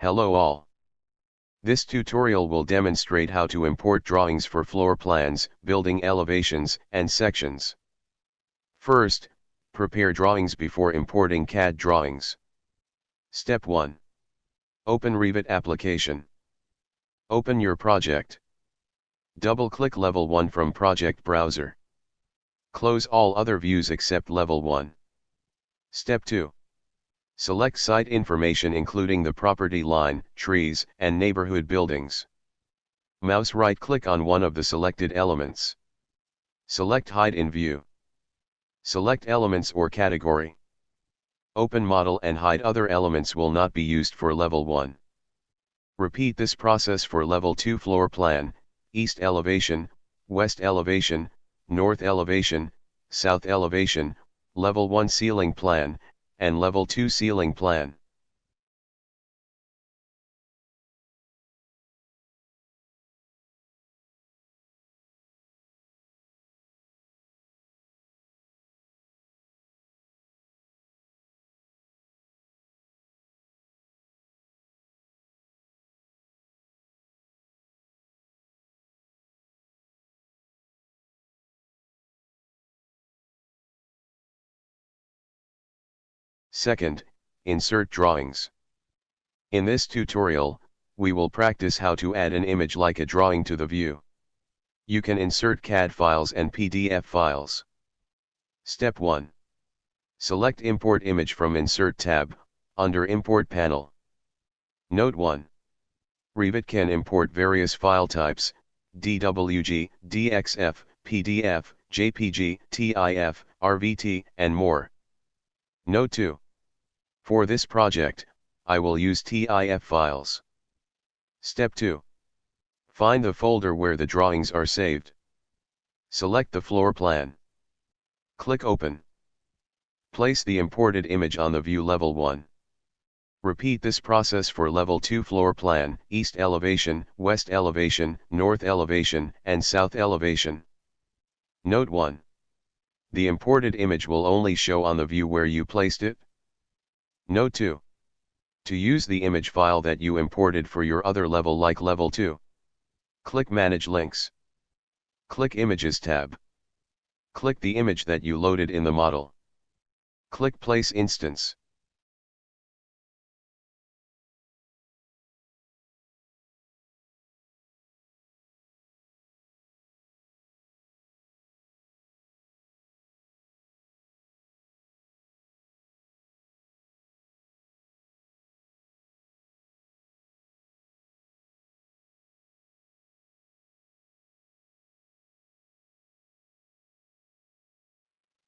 Hello all. This tutorial will demonstrate how to import drawings for floor plans, building elevations, and sections. First, prepare drawings before importing CAD drawings. Step 1. Open Revit application. Open your project. Double-click Level 1 from Project Browser. Close all other views except Level 1. Step 2. Select site information including the property line, trees, and neighborhood buildings. Mouse right-click on one of the selected elements. Select Hide in View. Select Elements or Category. Open Model and hide other elements will not be used for Level 1. Repeat this process for Level 2 floor plan, East elevation, West elevation, North elevation, South elevation, Level 1 ceiling plan, and Level 2 ceiling plan. Second, insert drawings. In this tutorial, we will practice how to add an image like a drawing to the view. You can insert CAD files and PDF files. Step 1. Select Import Image from Insert tab, under Import panel. Note 1. Revit can import various file types, DWG, DXF, PDF, JPG, TIF, RVT, and more. Note 2. For this project, I will use TIF files. Step 2. Find the folder where the drawings are saved. Select the floor plan. Click Open. Place the imported image on the view level 1. Repeat this process for level 2 floor plan, east elevation, west elevation, north elevation, and south elevation. Note 1. The imported image will only show on the view where you placed it. Note 2. To use the image file that you imported for your other level like level 2. Click Manage Links. Click Images tab. Click the image that you loaded in the model. Click Place Instance.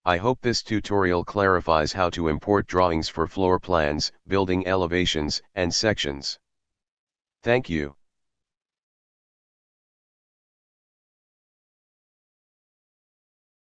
I hope this tutorial clarifies how to import drawings for floor plans, building elevations, and sections. Thank you.